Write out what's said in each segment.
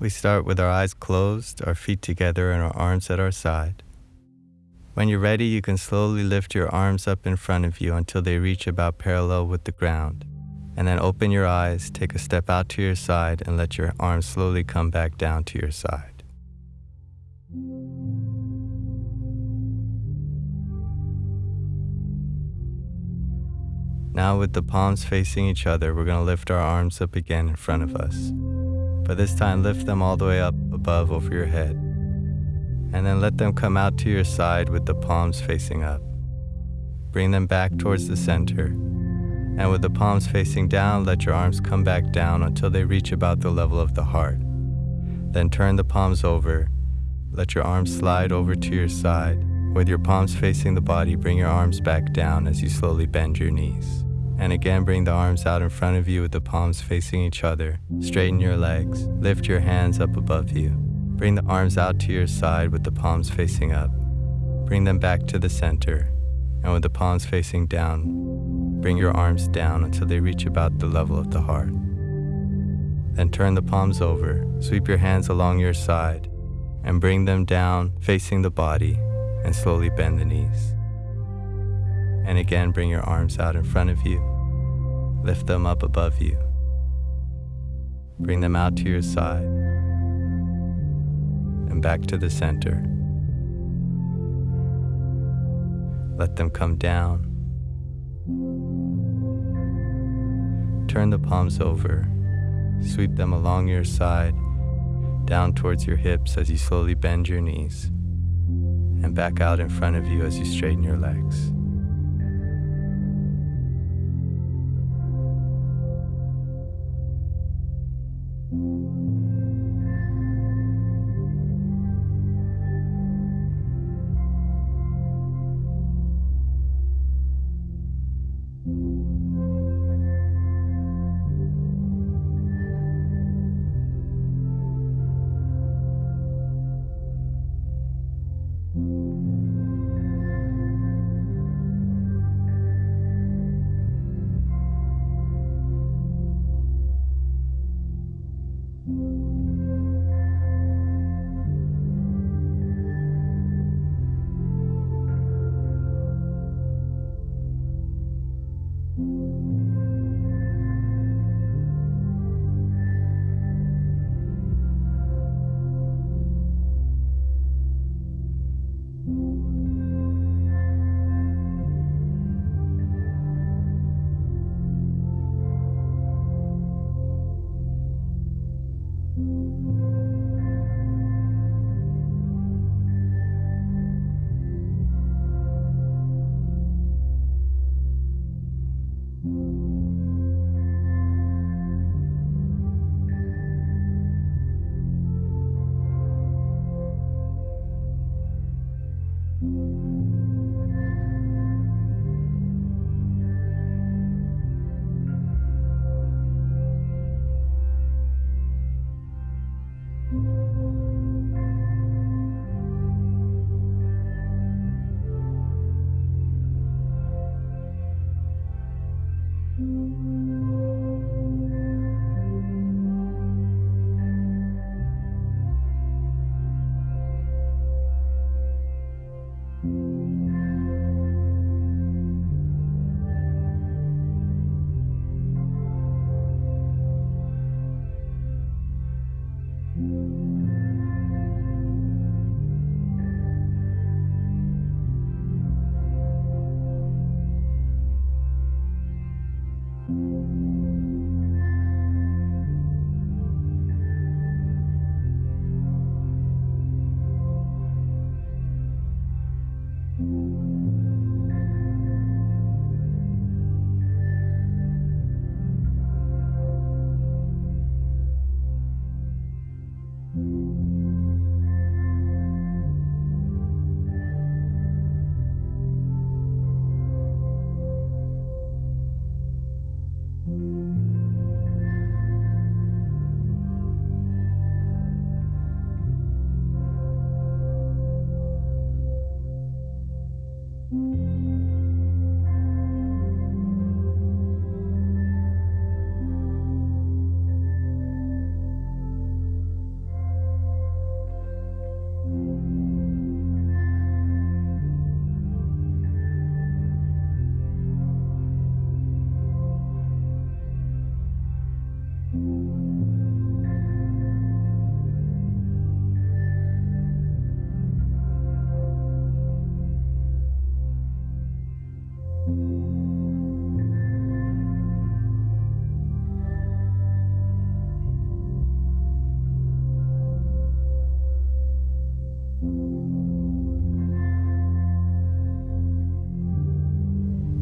We start with our eyes closed, our feet together, and our arms at our side. When you're ready, you can slowly lift your arms up in front of you until they reach about parallel with the ground. And then open your eyes, take a step out to your side, and let your arms slowly come back down to your side. Now, with the palms facing each other, we're going to lift our arms up again in front of us. But this time, lift them all the way up above over your head and then let them come out to your side with the palms facing up. Bring them back towards the center, and with the palms facing down, let your arms come back down until they reach about the level of the heart. Then turn the palms over, let your arms slide over to your side. With your palms facing the body, bring your arms back down as you slowly bend your knees. And again, bring the arms out in front of you with the palms facing each other. Straighten your legs. Lift your hands up above you. Bring the arms out to your side with the palms facing up. Bring them back to the center, and with the palms facing down, bring your arms down until they reach about the level of the heart. Then turn the palms over, sweep your hands along your side, and bring them down facing the body, and slowly bend the knees. And again, bring your arms out in front of you, lift them up above you, bring them out to your side and back to the center. Let them come down. Turn the palms over. Sweep them along your side, down towards your hips as you slowly bend your knees, and back out in front of you as you straighten your legs.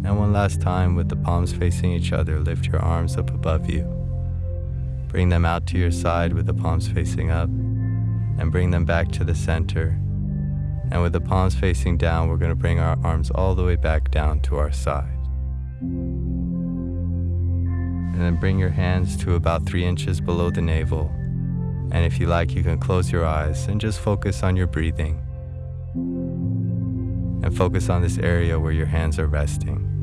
And one last time with the palms facing each other, lift your arms up above you. Bring them out to your side with the palms facing up, and bring them back to the center. And with the palms facing down, we're going to bring our arms all the way back down to our side. And then bring your hands to about three inches below the navel. And if you like, you can close your eyes and just focus on your breathing. And focus on this area where your hands are resting.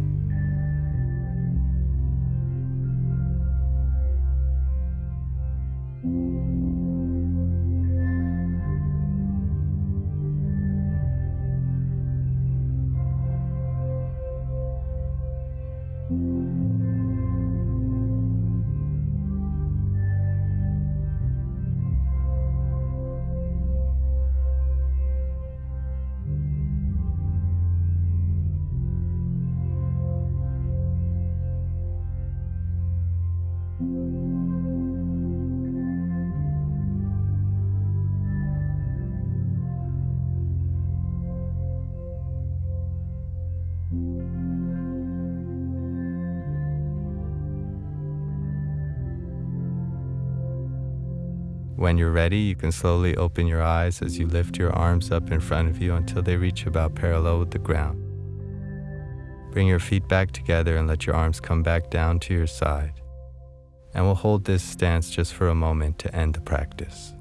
When you're ready, you can slowly open your eyes as you lift your arms up in front of you until they reach about parallel with the ground. Bring your feet back together and let your arms come back down to your side. And we'll hold this stance just for a moment to end the practice.